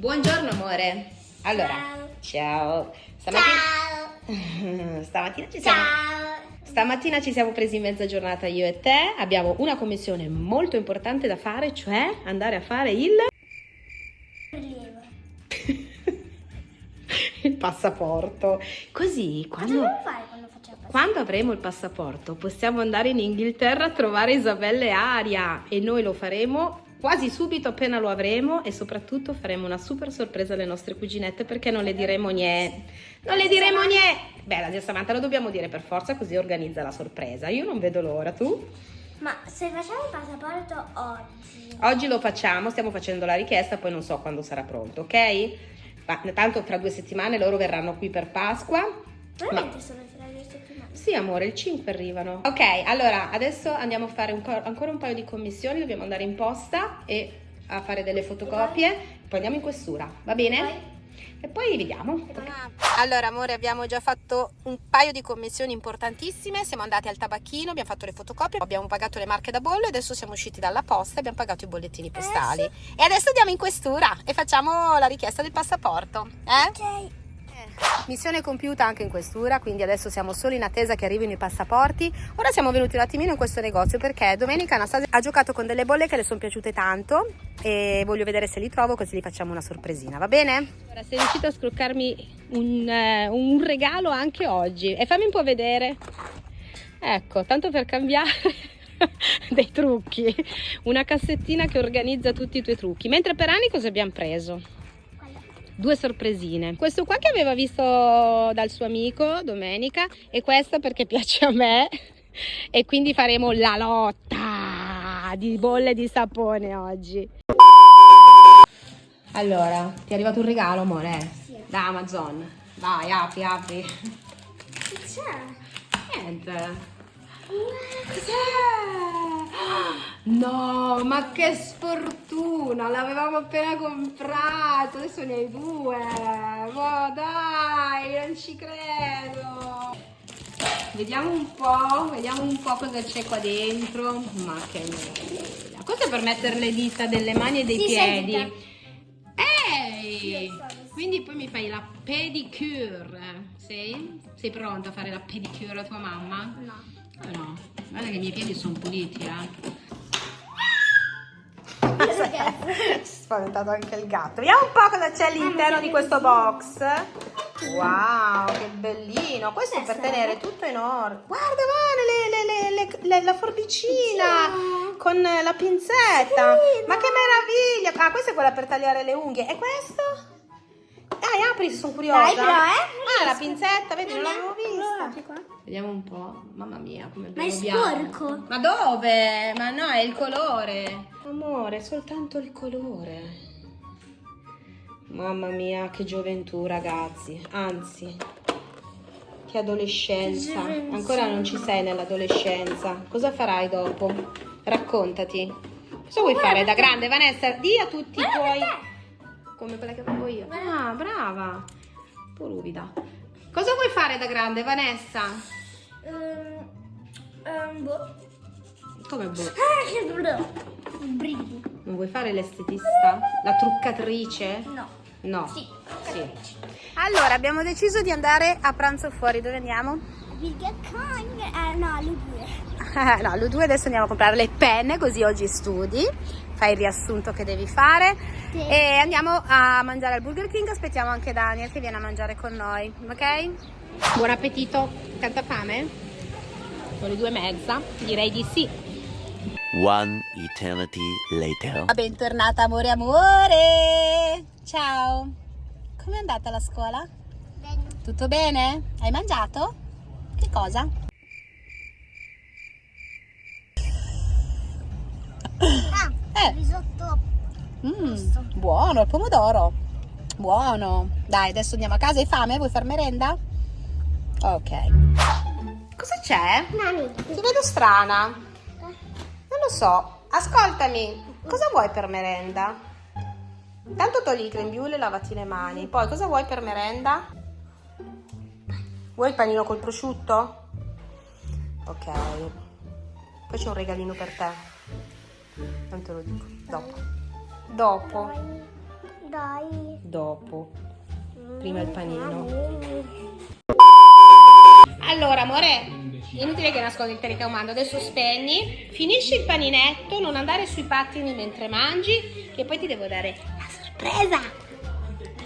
Buongiorno amore. Allora, ciao. Stamattina, stamattina ci siamo Stamattina ci siamo presi in mezza giornata io e te, abbiamo una commissione molto importante da fare, cioè andare a fare il il passaporto. Così quando quando passaporto? Quando avremo il passaporto possiamo andare in Inghilterra a trovare Isabella e Aria e noi lo faremo quasi subito appena lo avremo e soprattutto faremo una super sorpresa alle nostre cuginette perché non le diremo niente. Non le diremo niente. Beh, la zia Samantha lo dobbiamo dire per forza così organizza la sorpresa. Io non vedo l'ora, tu? Ma se facciamo il passaporto oggi, Oggi lo facciamo, stiamo facendo la richiesta, poi non so quando sarà pronto, ok? Ma tanto tra due settimane loro verranno qui per Pasqua. veramente sono le settimane. Sì, amore, il 5 arrivano. Ok, allora adesso andiamo a fare un co- ancora un paio di commissioni. Dobbiamo andare in posta e a fare delle fotocopie. Poi andiamo in questura, va bene? E poi vediamo. Allora, amore, abbiamo già fatto un paio di commissioni importantissime. Siamo andati al tabacchino, abbiamo fatto le fotocopie, abbiamo pagato le marche da bollo e adesso siamo usciti dalla posta e abbiamo pagato i bollettini postali. E adesso andiamo in questura e facciamo la richiesta del passaporto. Eh? Ok. Missione compiuta anche in questura, quindi adesso siamo solo in attesa che arrivino i passaporti. Ora siamo venuti un attimino in questo negozio perché domenica Anastasia ha giocato con delle bolle che le sono piaciute tanto e voglio vedere se li trovo così gli facciamo una sorpresina, va bene? Ora sei riuscita a scroccarmi un, eh, un regalo anche oggi e fammi un po' vedere. Ecco, tanto per cambiare dei trucchi, una cassettina che organizza tutti i tuoi trucchi. Mentre per anni cosa abbiamo preso? Due sorpresine. Questo qua che aveva visto dal suo amico domenica e questo perché piace a me e quindi faremo la lotta di bolle di sapone oggi. Allora, ti è arrivato un regalo, amore? Sì. Da Amazon. Vai, apri, apri. Che c'è? Niente. Cos'è? No, ma che sfortuna! L'avevamo appena comprato, adesso ne hai due. Ma dai, non ci credo. Vediamo un po', vediamo un po' cosa c'è qua dentro. Ma che meraviglia. Questo è per mettere le dita delle mani e dei Sì, piedi. Ehi! Sì. Quindi poi mi fai la pedicure. Sei? Sei pronta a fare la pedicure a tua mamma? No. No, guarda che i miei piedi sono puliti, eh. Spaventato anche il gatto. Vediamo un po' cosa c'è all'interno di questo box. Wow, che bellino. Questo è per tenere tutto in ordine. Guarda, le- le- le- le- la forbicina con la pinzetta. Ma che meraviglia. Ah, questa è quella per tagliare le unghie. E questo? Dai, apri, sono curiosa. Dai, però, eh. Ah, la pinzetta, vedi, non l'avevo Qua? Vediamo un po'. Mamma mia, come Ma è bello bianco. sporco. Ma dove? Ma no, è il colore. Amore, è soltanto il colore. Mamma mia, che gioventù, ragazzi. Anzi, che adolescenza. Che. Ancora non ci sei nell'adolescenza. Cosa farai dopo? Raccontati. Cosa vuoi fare da grande, Vanessa? Di a tutti i tuoi. Come quella che avevo io. Ah, brava. Un po' ruvida. Cosa vuoi fare da grande, Vanessa? Ehm, ehm, boh. Come boh? Ah, che brutto. Brividi. Non vuoi fare l'estetista? La truccatrice? No. No. Sì. Sì. Allora, abbiamo deciso di andare a pranzo fuori. Dove andiamo? Burger King. Eh, no, le due. no, alle due adesso andiamo a comprare le penne, così oggi studi. Fai il riassunto che devi fare. Sì. E andiamo a mangiare al Burger King. Aspettiamo anche Daniel che viene a mangiare con noi, ok? Buon appetito. Tanta fame? Sono le due e mezza. Direi di sì. One eternity later. Bentornata amore amore. Ciao. Com'è andata la scuola? Bene. Tutto bene? Hai mangiato? Che cosa? Eh. risotto. Mm, buono, il pomodoro. Buono. Dai, adesso andiamo a casa. Hai fame? Vuoi far merenda? Ok. Cosa c'è? Nani. Ti vedo strana. Non lo so. Ascoltami. Cosa vuoi per merenda? Tanto togli il grembiule e lavati le mani. Poi cosa vuoi per merenda? Vuoi il panino col prosciutto? Ok. Poi c'è un regalino per te. Non te lo dico. Dopo. Dopo. Dai. dopo. Prima il panino. Allora, amore, inutile che nascondi il telecomando, adesso spegni, finisci il paninetto, non andare sui pattini mentre mangi, che poi ti devo dare la sorpresa!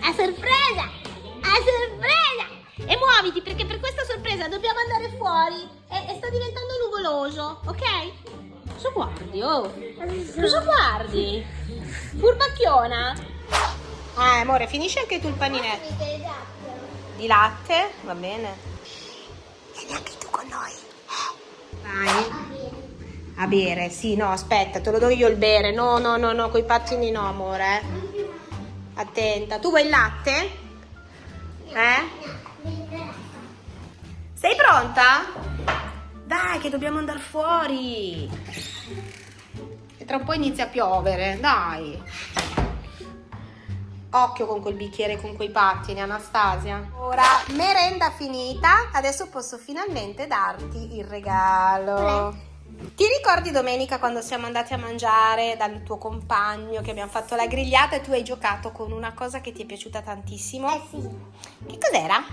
La sorpresa! La sorpresa! E muoviti perché per questa sorpresa dobbiamo andare fuori e, e sta diventando nuvoloso, ok? Cosa guardi, oh? Cosa guardi? Furbacchiona? Ah, amore, finisci anche tu il paninetto. Di latte? Va bene. Vieni anche tu con noi. Vai. A bere, sì, no, aspetta, te lo do io il bere. No, no, no, no, coi pattini no, amore. eh. Attenta. Tu vuoi il latte? Eh? Sei pronta? Dai, che dobbiamo andare fuori. E tra un po' inizia a piovere, dai. Occhio con quel bicchiere, con quei pattini, Anastasia. Ora, merenda finita, adesso posso finalmente darti il regalo. Ti ricordi domenica quando siamo andati a mangiare dal tuo compagno che abbiamo fatto la grigliata e tu hai giocato con una cosa che ti è piaciuta tantissimo? Eh sì. Che cos'era?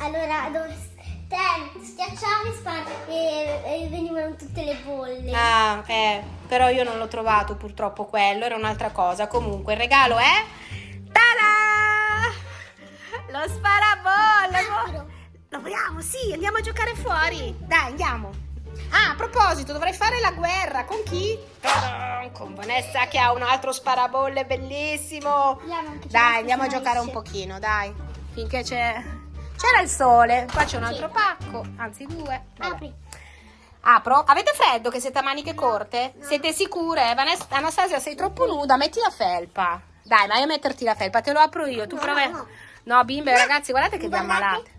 Allora, dove te schiacciavi spar- e, e venivano tutte le bolle. Ah, eh, però io non l'ho trovato purtroppo quello, era un'altra cosa. Comunque, il regalo è... ¡Tada! Lo sparabolle! Lo vogliamo? Sì, andiamo a giocare fuori. Dai, andiamo. Ah, a proposito, dovrei fare la guerra. Con chi? Con Vanessa che ha un altro sparabolle bellissimo. Se Dai, andiamo a giocare un pochino, dai. Finché c'è... C'era il sole. Qua c'è un altro pacco, anzi due. Vabbè. Apri. Apro. Avete freddo che siete a maniche corte? Siete sicure? Vanessa- Anastasia, sei troppo nuda, metti la felpa. Dai, vai a metterti la felpa, te lo apro io. Tu No, prova. no. No, bimbe, ragazzi, guardate che vi ammalate.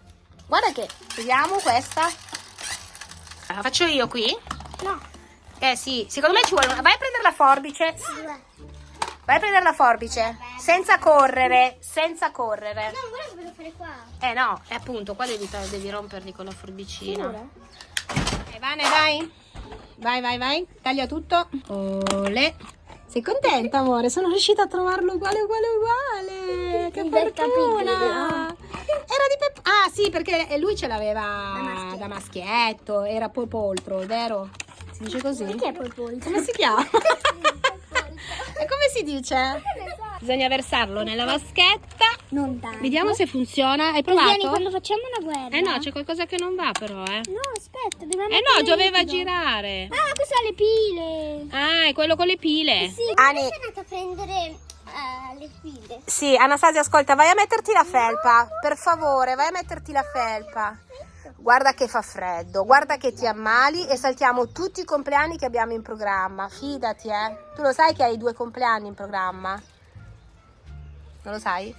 Guarda che, vediamo questa. La faccio io qui? No. Eh sì, secondo me ci vuole una... Vai a prendere la forbice. Due. Vai a prendere la forbice. Senza correre, senza correre. No, che voglio fare qua. Eh no, è appunto, qua devi, devi romperli con la forbicina. Eh, Vane, vai. Vai, vai, vai. Taglia tutto. Ole. Sei contenta, amore? Sono riuscita a trovarlo uguale, uguale, uguale. Che fortuna. Era di Peppa. Ah, sì, perché lui ce l'aveva maschietto. da maschietto. Era polpoltro, vero? Si dice così? Perché è poi pollo? Come si chiama? si dice? Bisogna versarlo nella vaschetta. Non tanto. Vediamo se funziona. Hai Vieni provato? quando facciamo una guerra. Eh no, c'è qualcosa che non va però, eh. No, aspetta, dobbiamo Eh no, doveva girare. Ah, queste sono le pile. Ah, è quello con le pile. Sì, Ani. sono andata a prendere eh, le pile. Sì, Anastasia, ascolta, vai a metterti la felpa. Per favore, vai a metterti la felpa. Guarda che fa freddo, guarda che ti ammali e saltiamo tutti i compleanni che abbiamo in programma. Fidati, eh. Tu lo sai che hai due compleanni in programma? Non lo sai?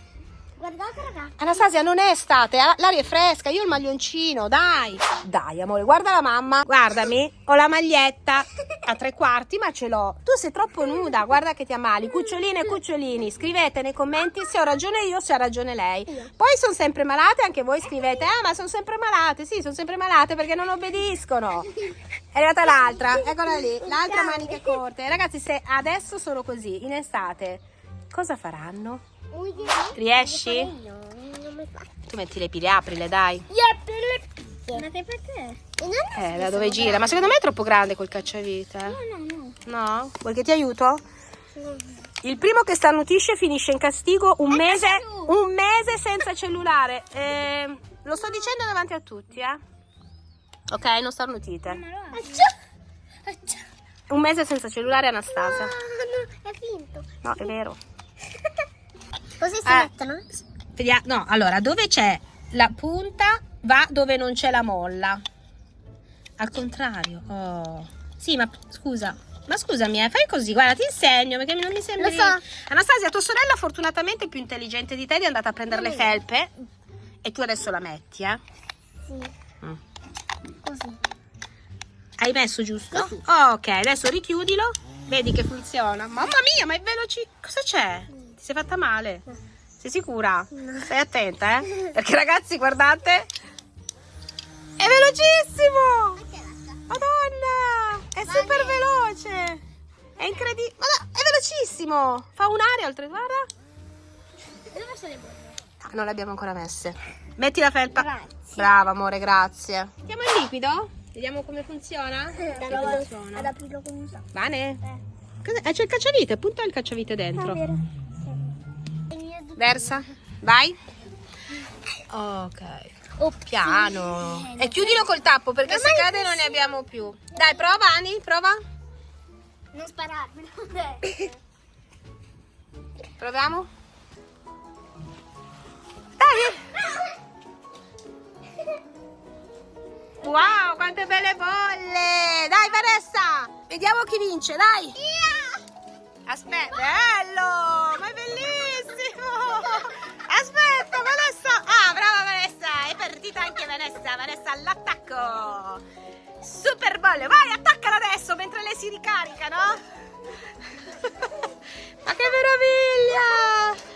Guardate ragazzi. Anastasia, non è estate, l'aria è fresca, io ho il maglioncino, dai. Dai, amore, guarda la mamma, guardami, ho la maglietta a tre quarti, ma ce l'ho. Tu sei troppo nuda, guarda che ti ammali. Cuccioline e cucciolini, scrivete nei commenti se ho ragione io o se ha ragione lei. Poi sono sempre malate, anche voi scrivete, ah, ma sono sempre malate. Sì, sono sempre malate perché non obbediscono. È arrivata l'altra, eccola lì, l'altra maniche corte. Ragazzi, se adesso sono così, in estate, cosa faranno? Riesci? No, non mi faccio. Tu metti le pile, aprile, dai. Ma che perché? Eh, da dove gira? Ma secondo me è troppo grande quel cacciavite. No, no, No? Vuoi che ti aiuto? Il primo che starnutisce finisce in castigo un mese, un mese senza cellulare. Eh, lo sto dicendo davanti a tutti, eh. Ok, non starnutite. no. Un mese senza cellulare, Anastasia. Ah, no, è finto. No, è vero. Così si Eh. mettono? Vediamo. No, allora, dove c'è la punta va dove non c'è la molla. Al contrario. Oh. Sì, ma scusa. Ma scusami, eh, fai così, guarda, ti insegno perché non mi sembra. Lo so. Anastasia, tua sorella fortunatamente è più intelligente di te ed è andata a prendere le felpe e tu adesso la metti, eh? Sì. Mm. Così. Hai messo giusto? Oh, ok, adesso richiudilo. Vedi che funziona. Mamma mia, ma è veloce. Cosa c'è? Ti sei fatta male? Sei sicura? Stai attenta, eh? Perché ragazzi, guardate. È velocissimo! Madonna! È super veloce! È incredibile! Ma no, è velocissimo! Fa un'aria oltre, guarda! messo le bolle. Ah, non le abbiamo ancora messe. Metti la felpa. Grazie. Brava, amore, grazie. Mettiamo il liquido? Vediamo come funziona. Ad Sì, funziona. ad aprirlo con un sacco. Bene? Eh. Eh, c'è il cacciavite, punta il cacciavite dentro. Versa. Vai. Ok. Oh, Piano. E chiudilo col tappo perché se cade non ne abbiamo più. Dai, prova Ani, prova. Non spararmelo. Dai. Proviamo. Dai. Wow, quante belle bolle. Dai, Vanessa. Vediamo chi vince, dai. Aspetta, bello, ma è bellissimo. Aspetta, Vanessa. Ah, brava Vanessa. È partita anche Vanessa. Vanessa all'attacco. Super bolle. Vai, attaccala adesso mentre lei si ricarica, no? ma che meraviglia.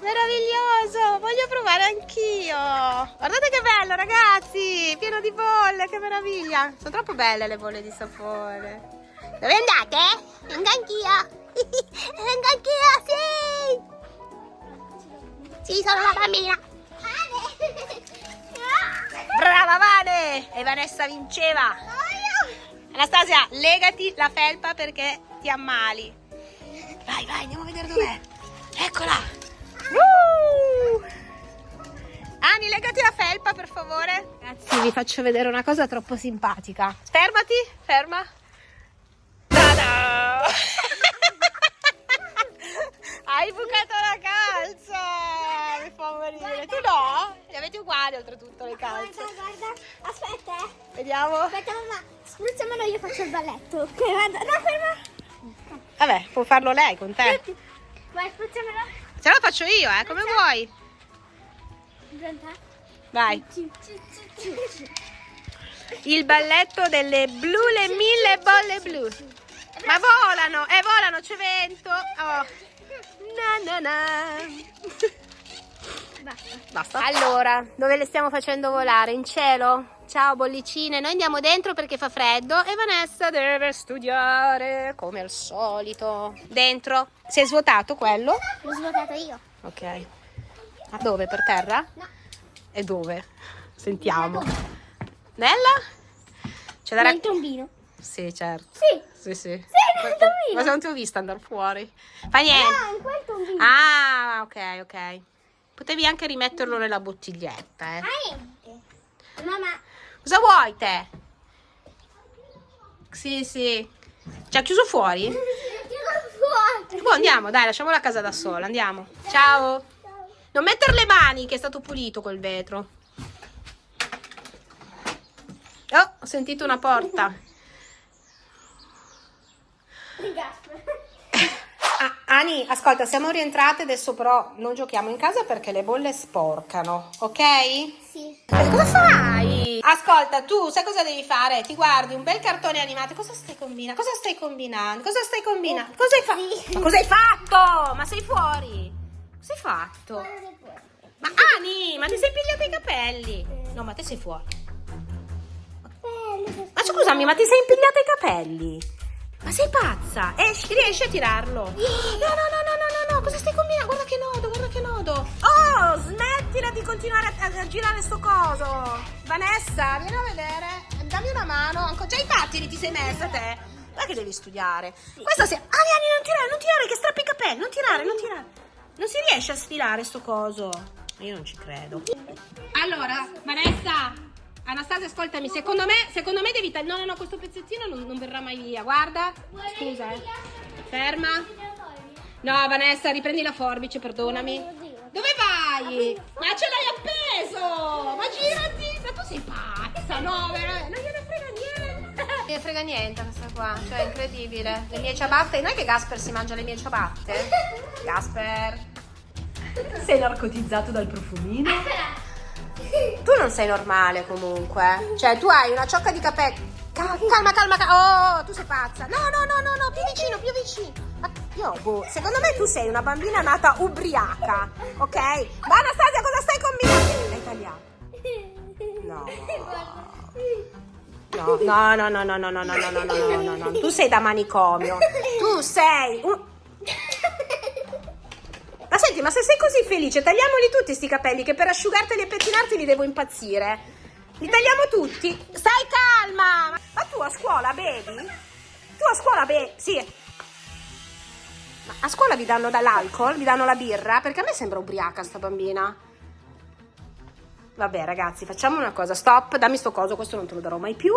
Meraviglioso, voglio provare anch'io. Guardate che bello, ragazzi. Pieno di bolle, che meraviglia. Sono troppo belle le bolle di sapone. Dove andate? Vengo anch'io. Vengo anch'io, sì. Sì, sono una bambina. Brava Vane! E Vanessa vinceva. Anastasia, legati la felpa perché ti ammali. Vai, vai, andiamo a vedere dov'è. Eccola. Uh! Ani, legati la felpa per favore. Ragazzi, vi faccio vedere una cosa troppo simpatica. Fermati, ferma. Morire. Tu no? Le avete uguali oltretutto le calze. Guarda, guarda. Aspetta, eh. Vediamo. Aspetta, mamma. Spruzzamelo, io faccio il balletto. Ok, guarda. No, ferma. Vabbè, può farlo lei con te. Vai, spruzzamelo. Se no faccio io, eh, come vuoi. Pronta? Vai. Il balletto delle blu, le mille bolle blu. Ma volano, eh, volano, c'è vento. Oh. Na na na. Basta. Basta. Allora, dove le stiamo facendo volare? In cielo? Ciao bollicine, noi andiamo dentro perché fa freddo e Vanessa deve studiare come al solito. Dentro? Si è svuotato quello? L'ho svuotato io. Ok. Ma dove? Per terra? No. E dove? Sentiamo. Nella? C'è da Nel tombino. Sì, certo. Sì. Sì, sì. nel tombino. Ma se non ti ho vista andare fuori. Fa niente. Ah, in quel tombino. Ah, ok, ok. Potevi anche rimetterlo nella bottiglietta, eh. Mamma. Cosa vuoi te? Sì, sì. Ci ha chiuso fuori? Io fuori. Boh, andiamo, dai, lasciamo la casa da sola, andiamo. Ciao. Non mettere le mani che è stato pulito quel vetro. Oh, ho sentito una porta. Gasper. Ah, Ani, ascolta, siamo rientrate, adesso però non giochiamo in casa perché le bolle sporcano, ok? Sì. Eh, Cosa fai? Ascolta, tu sai cosa devi fare? Ti guardi un bel cartone animato. Cosa stai combinando? Cosa stai combinando? Cosa stai combinando? Cosa hai fatto? Sì. Ma cosa hai fatto? Ma sei fuori? Cosa hai fatto? Ma Ani, ma ti sei pigliata i capelli? No, ma te sei fuori. Questo. Ma scusami, ma ti sei impigliata i capelli? Ma sei pazza? Esci, riesci a tirarlo? No, no, no, no, no, no, no, cosa stai combinando? Guarda che nodo, guarda che nodo. Oh, smettila di continuare a, girare sto coso. Vanessa, vieni a vedere. Dammi una mano. Ancora, già i pattini ti sei messa te. Guarda che devi studiare. Questa si... Ani, Ani, non tirare, non tirare, che strappi i capelli. Non tirare, non tirare. Non si riesce a sfilare sto coso. Io non ci credo. Allora, Vanessa, Anastasia, ascoltami, secondo me, secondo me devi tagliare. No, no, no, questo pezzettino non, non verrà mai via. Guarda. Scusa, eh. Ferma. No, Vanessa, riprendi la forbice, perdonami. Dove vai? Ma ce l'hai appeso! Ma girati! Ma tu sei pazza, no? veramente? Non gliene frega niente. Non gliene frega niente questa qua, cioè è incredibile. Le mie ciabatte, non è che Gasper si mangia le mie ciabatte? Gasper. Sei narcotizzato dal profumino? Tu non sei normale comunque. Cioè, tu hai una ciocca di capelli. Ca- calma, calma, calma. Oh, tu sei pazza. No, no, no, no, no, più vicino, più vicino. Io, boh, secondo me tu sei una bambina nata ubriaca, ok? Ma Anastasia, cosa stai combinando? L'hai tagliato. No. No, no, no, no, no, no, no, no, no, no, no, no, no, no. Tu sei da manicomio. Tu sei un... Senti, ma se sei così felice, tagliamoli tutti sti capelli che per asciugarteli e pettinarti li devo impazzire. Li tagliamo tutti? Stai calma! Ma tu a scuola bevi? Tu a scuola bevi? Sì. Ma a scuola vi danno dall'alcol? Vi danno la birra? Perché a me sembra ubriaca sta bambina. Vabbè ragazzi, facciamo una cosa, stop, dammi sto coso, questo non te lo darò mai più,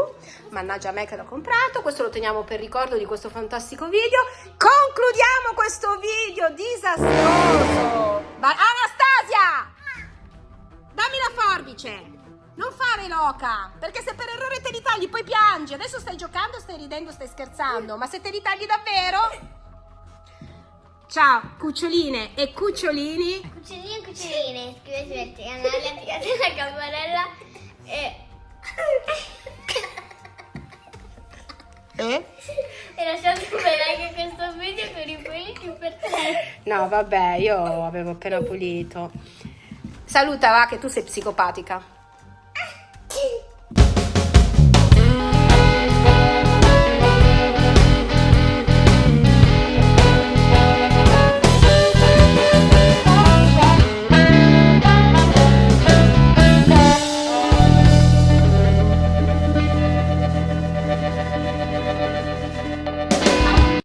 mannaggia a me che l'ho comprato, questo lo teniamo per ricordo di questo fantastico video. Concludiamo questo video disastroso. Va- Anastasia! Dammi la forbice! Non fare loca, perché se per errore te li tagli poi piangi. Adesso stai giocando, stai ridendo, stai scherzando, ma se te li tagli davvero... Ciao, cuccioline e cucciolini. Cuccioline e cuccioline, iscrivetevi al canale, attivate la campanella e... Eh? e lasciate un bel like a questo video con i peli più per te. No, vabbè, io avevo appena pulito. Saluta, va, che tu sei psicopatica.